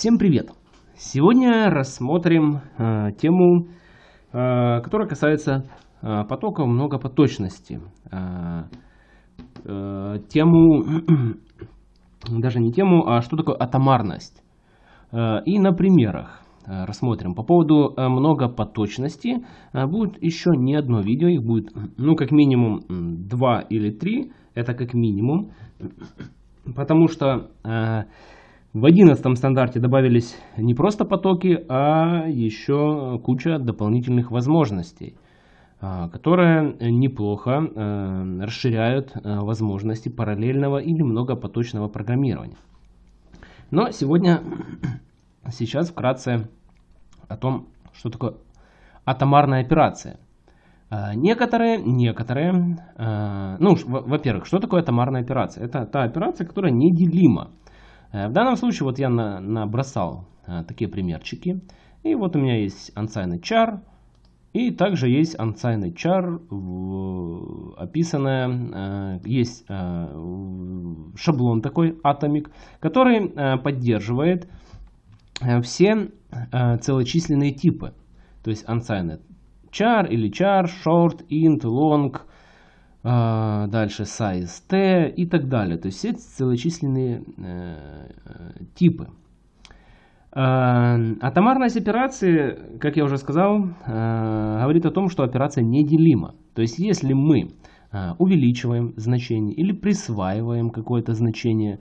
Всем привет! Сегодня рассмотрим э, тему, э, которая касается э, потока многопоточности. Э, э, тему, даже не тему, а что такое атомарность. Э, и на примерах э, рассмотрим. По поводу э, многопоточности э, будет еще не одно видео, их будет ну как минимум два или три, это как минимум. Потому что... Э, в одиннадцатом стандарте добавились не просто потоки, а еще куча дополнительных возможностей, а, которые неплохо э, расширяют э, возможности параллельного или многопоточного программирования. Но сегодня, сейчас вкратце о том, что такое атомарная операция. А, некоторые, некоторые, ну, во-первых, что такое атомарная операция? Это та операция, которая неделима. Э, в данном случае вот я на, набросал а, такие примерчики. И вот у меня есть unsigned char. И также есть unsigned char, в, описанная, а, есть шаблон такой, Atomic, который поддерживает все целочисленные типы. То есть unsigned char или char, short, int, long, дальше size t и так далее. То есть все целочисленные э, типы. Э, атомарность операции, как я уже сказал, э, говорит о том, что операция неделима. То есть если мы э, увеличиваем значение или присваиваем какое-то значение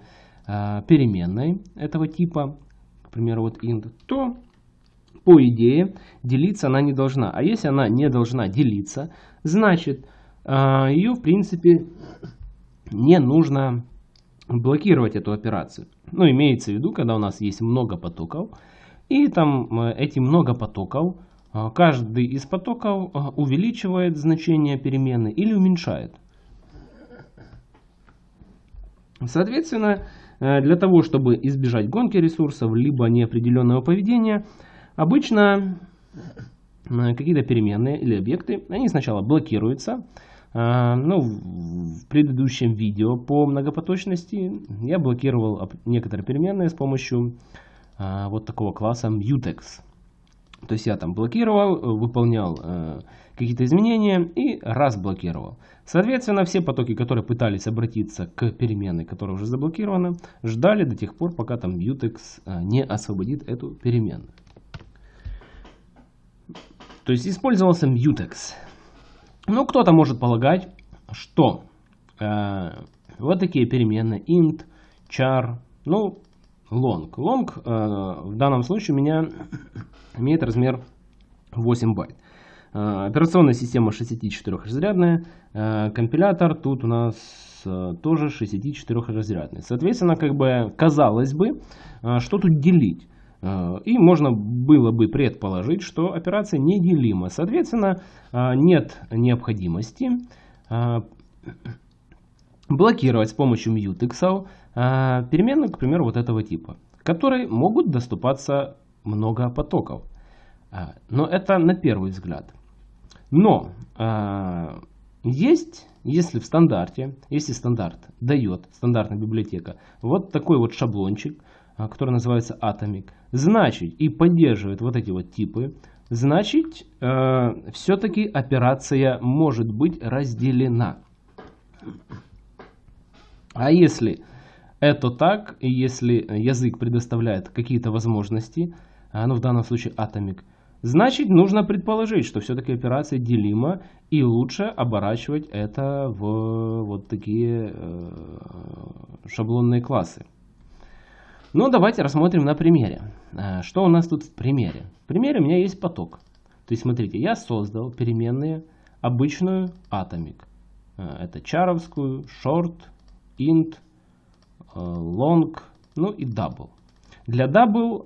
переменной этого типа, к примеру, вот int, то по идее делиться она не должна. А если она не должна делиться, значит а, ее, в принципе, не нужно блокировать эту операцию. Ну, имеется в виду, когда у нас есть много потоков, и там э, эти много потоков, а, каждый из потоков а, увеличивает значение перемены или уменьшает. Соответственно, э, для того, чтобы избежать гонки ресурсов, либо неопределенного поведения, обычно э, какие-то переменные или объекты, они сначала блокируются, а, ну, в предыдущем видео по многопоточности я блокировал некоторые переменные с помощью а, вот такого класса mutex. То есть я там блокировал, выполнял э, какие-то изменения и разблокировал. Соответственно, все потоки, которые пытались обратиться к переменной, которая уже заблокирована, ждали до тех пор, пока там mutex э, не освободит эту переменную. То есть использовался mutex. Ну, кто-то может полагать, что э, вот такие переменные int, char, ну, long. Long э, в данном случае у меня имеет размер 8 байт. Э, операционная система 64-разрядная. Э, компилятор тут у нас э, тоже 64-разрядный. Соответственно, как бы казалось бы, э, что тут делить? Э, и можно было бы предположить, что операция неделима. Соответственно, э, нет необходимости э, блокировать с помощью mutex переменную, к примеру, вот этого типа, которые могут доступаться много потоков. Но это на первый взгляд. Но есть, если в стандарте, если стандарт дает, стандартная библиотека, вот такой вот шаблончик, который называется Atomic, значит и поддерживает вот эти вот типы, значит э, все-таки операция может быть разделена. А если это так, и если язык предоставляет какие-то возможности, а, ну в данном случае Atomic, значит нужно предположить, что все-таки операция делима и лучше оборачивать это в вот такие э, шаблонные классы. Ну, давайте рассмотрим на примере. Э, что у нас тут в примере? В примере у меня есть поток. То есть, смотрите, я создал переменные обычную atomic. Э, это чаровскую, short, int, э, long, ну и double. Для double,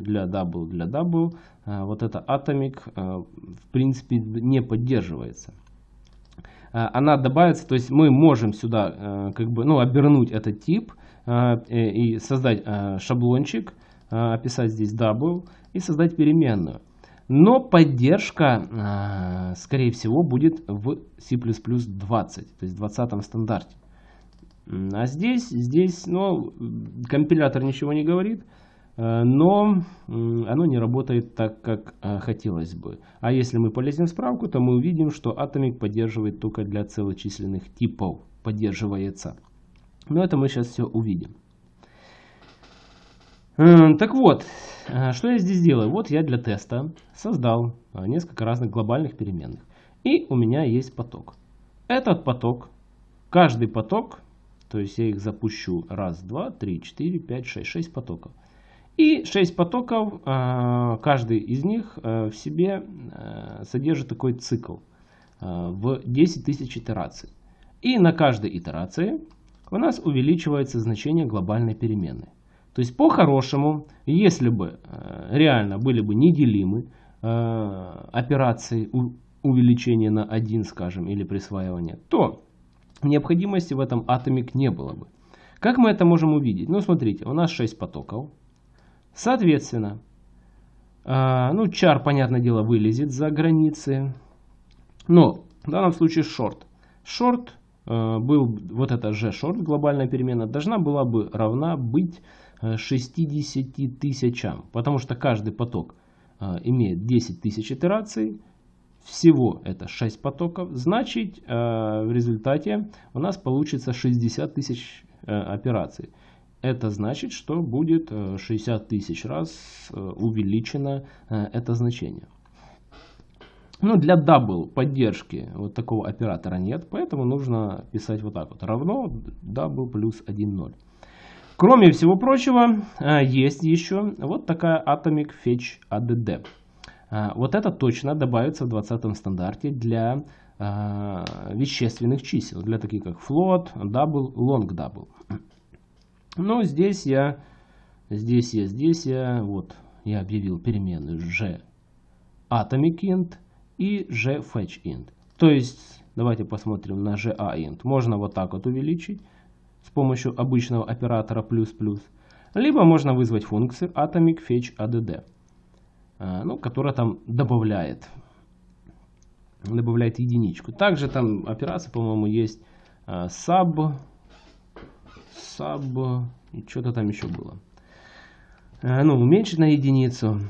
для double, для double, вот это atomic, в принципе, не поддерживается. Она добавится, то есть мы можем сюда как бы, ну, обернуть этот тип, и создать а, шаблончик, описать здесь double и создать переменную. Но поддержка, скорее всего, будет в C++ 20, то есть 20 стандарте. А здесь, здесь, ну, компилятор ничего не говорит. но оно не работает так, как хотелось бы. А если мы полезем в справку, то мы увидим, что Atomic поддерживает только для целочисленных типов, поддерживается. Но это мы сейчас все увидим. Так вот, что я здесь делаю? Вот я для теста создал несколько разных глобальных переменных. И у меня есть поток. Этот поток, каждый поток, то есть я их запущу раз, два, три, четыре, пять, шесть, шесть потоков. И 6 потоков, каждый из них в себе содержит такой цикл в 10 тысяч итераций. И на каждой итерации у нас увеличивается значение глобальной переменной. То есть по-хорошему, если бы реально были бы неделимы операции увеличения на 1, скажем, или присваивания, то необходимости в этом атомик не было бы. Как мы это можем увидеть? Ну, смотрите, у нас 6 потоков. Соответственно, э, ну, чар, понятное дело, вылезет за границы. Но в данном случае шорт. Шорт э, был, вот эта же шорт, глобальная перемена, должна была бы равна быть 60 тысячам. Потому что каждый поток э, имеет 10 тысяч итераций. Всего это 6 потоков. Значит, э, в результате у нас получится 60 тысяч э, операций это значит, что будет 60 э, тысяч раз э, увеличено э, это значение. Но для double поддержки вот такого оператора нет, поэтому нужно писать вот так вот. Равно double плюс 1, 0. Кроме всего прочего, есть еще вот такая Atomic Fetch ADD. Вот это точно добавится в 20 стандарте для вещественных чисел, для таких как float, double, long double. Но здесь я, здесь я, здесь я, вот я объявил переменную g atomic int и g fetch int. То есть, давайте посмотрим на ga int. Можно вот так вот увеличить с помощью обычного оператора плюс-плюс. Либо можно вызвать функцию atomic fetch add, а, ну, которая там добавляет, добавляет единичку. Также там операция, по-моему, есть а, sub sub и что-то там еще было. Э, ну, уменьшить на единицу.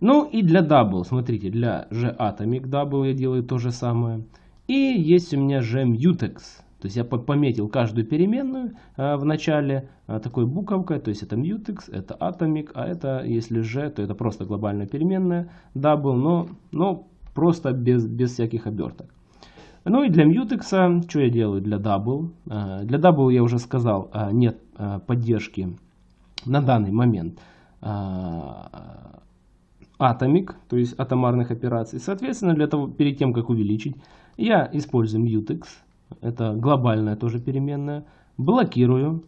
Ну и для double, смотрите, для g atomic double я делаю то же самое. И есть у меня g mutex. То есть я пометил каждую переменную э, в начале такой буковкой, то есть это mutex, это atomic, а это если g, то это просто глобальная переменная double, но, но просто без, без всяких оберток. Ну и для Mutex, что я делаю для Double? А, для Double я уже сказал, а, нет а, поддержки на данный момент Atomic, то есть атомарных операций. Соответственно, для того, перед тем, как увеличить, я использую Mutex, это глобальная тоже переменная, блокирую,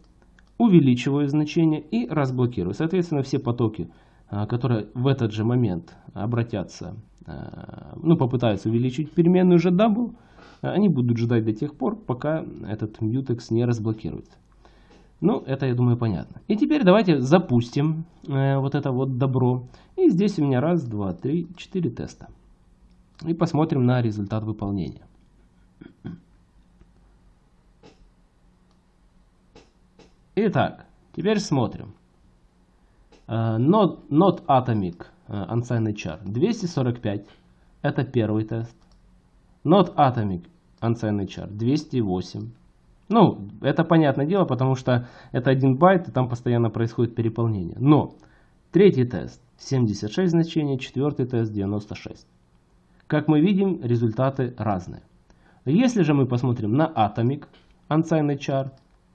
увеличиваю значение и разблокирую. Соответственно, все потоки, которые в этот же момент обратятся, ну, попытаются увеличить переменную же double, они будут ждать до тех пор, пока этот mutex не разблокируется. Ну, это, я думаю, понятно. И теперь давайте запустим э, вот это вот добро. И здесь у меня раз, два, три, четыре теста. И посмотрим на результат выполнения. Итак, теперь смотрим. Uh, not, not Atomic uh, Unsigned Char 245. Это первый тест. Not Atomic unsigned char 208. Ну, это понятное дело, потому что это один байт, и там постоянно происходит переполнение. Но третий тест 76 значений, четвертый тест 96. Как мы видим, результаты разные. Если же мы посмотрим на Atomic unsigned char,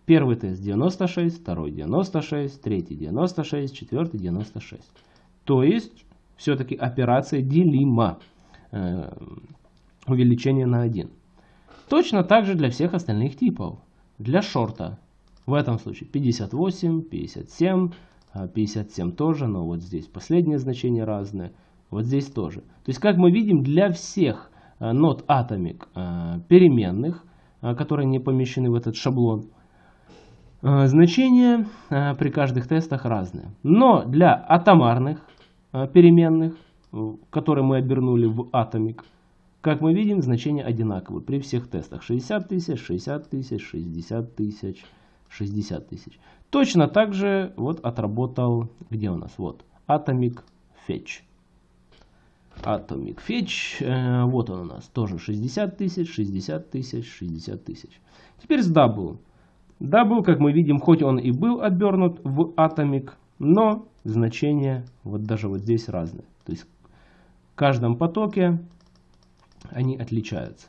первый тест 96, второй 96, третий 96, четвертый 96. То есть, все-таки операция делима. Э, увеличение на 1. Точно так же для всех остальных типов. Для шорта в этом случае 58, 57, 57 тоже, но вот здесь последние значения разные. Вот здесь тоже. То есть, как мы видим, для всех нот а, Atomic а, переменных, а, которые не помещены в этот шаблон, значения при каждых тестах разные. Но для атомарных переменных, которые мы обернули в Atomic, как мы видим, значения одинаковые при всех тестах. 60 тысяч, 60 тысяч, 60 тысяч, 60 тысяч. Точно так же вот отработал, где у нас, вот, Atomic Fetch. Atomic Fetch, э, вот он у нас, тоже 60 тысяч, 60 тысяч, 60 тысяч. Теперь с Double. Double, как мы видим, хоть он и был обернут в Atomic, но значения вот даже вот здесь разные. То есть в каждом потоке они отличаются.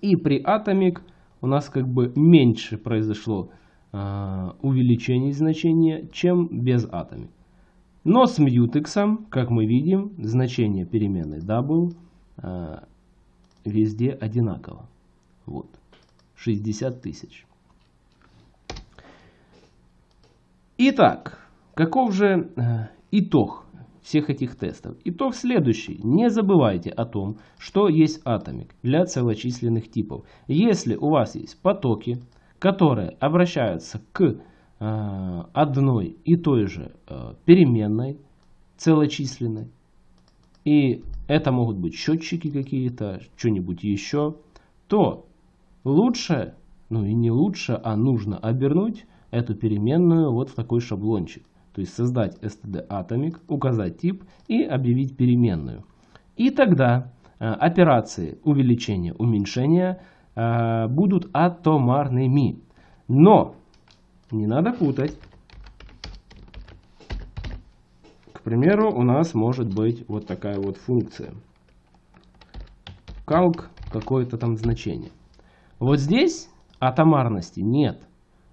И при Atomic у нас как бы меньше произошло э, увеличение значения, чем без Atomic. Но с Mutex, как мы видим, значение переменной double э, везде одинаково. Вот, 60 тысяч. Итак, каков же э, итог всех этих тестов? Итог следующий. Не забывайте о том, что есть атомик для целочисленных типов. Если у вас есть потоки, которые обращаются к э, одной и той же э, переменной, целочисленной, и это могут быть счетчики какие-то, что-нибудь еще, то лучше, ну и не лучше, а нужно обернуть эту переменную вот в такой шаблончик. То есть создать std atomic, указать тип и объявить переменную. И тогда э, операции увеличения, уменьшения э, будут атомарными. Но не надо путать. К примеру, у нас может быть вот такая вот функция. Calc какое-то там значение. Вот здесь атомарности нет.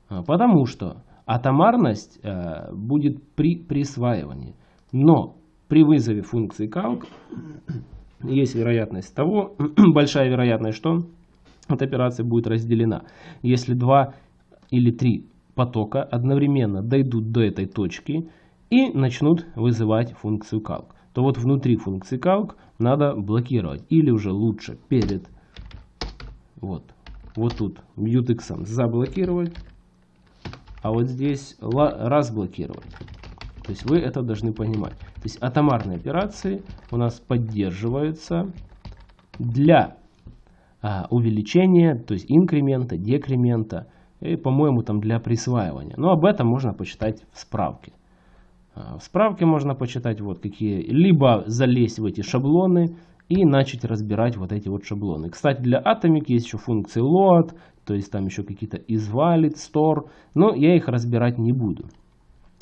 А, потому что атомарность э, будет при присваивании. Но при вызове функции calc есть вероятность того, большая вероятность, что эта операция будет разделена. Если два или три потока одновременно дойдут до этой точки и начнут вызывать функцию calc, то вот внутри функции calc надо блокировать. Или уже лучше перед вот, вот тут mutex заблокировать а вот здесь разблокировать. То есть вы это должны понимать. То есть атомарные операции у нас поддерживаются для а, увеличения, то есть инкремента, декремента, и, по-моему, там для присваивания. Но об этом можно почитать в справке. А, в справке можно почитать вот какие, либо залезть в эти шаблоны и начать разбирать вот эти вот шаблоны. Кстати, для Atomic есть еще функции load, то есть там еще какие-то isValid, store, но я их разбирать не буду.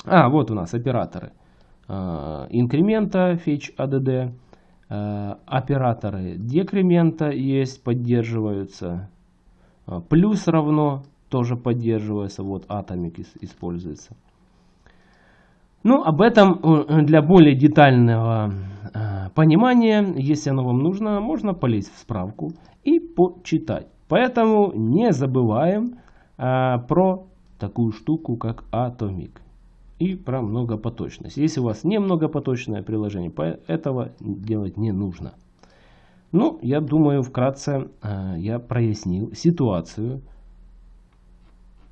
А, вот у нас операторы э, инкремента, fetch add, э, операторы декремента есть, поддерживаются, э, плюс равно тоже поддерживается, вот Atomic используется. Ну, об этом э, для более детального э, понимания, если оно вам нужно, можно полезть в справку и почитать. Поэтому не забываем э, про такую штуку, как Atomic и про многопоточность. Если у вас не многопоточное приложение, этого делать не нужно. Ну, я думаю, вкратце я прояснил ситуацию.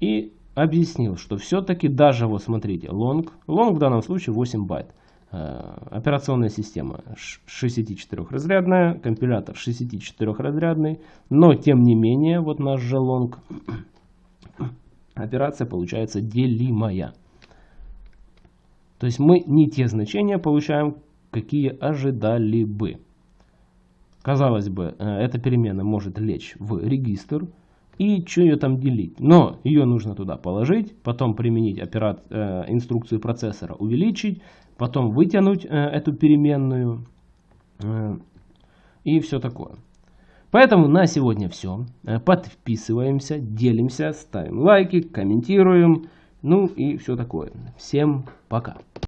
И объяснил, что все-таки даже, вот смотрите, long, long в данном случае 8 байт. Э, операционная система 64-разрядная, компилятор 64-разрядный, но тем не менее, вот наш же long, операция получается делимая. То есть мы не те значения получаем, какие ожидали бы. Казалось бы, э, эта перемена может лечь в регистр, и что ее там делить. Но ее нужно туда положить, потом применить операт, э, инструкцию процессора увеличить, потом вытянуть э, эту переменную э, и все такое. Поэтому на сегодня все. Э, подписываемся, делимся, ставим лайки, комментируем. Ну и все такое. Всем пока.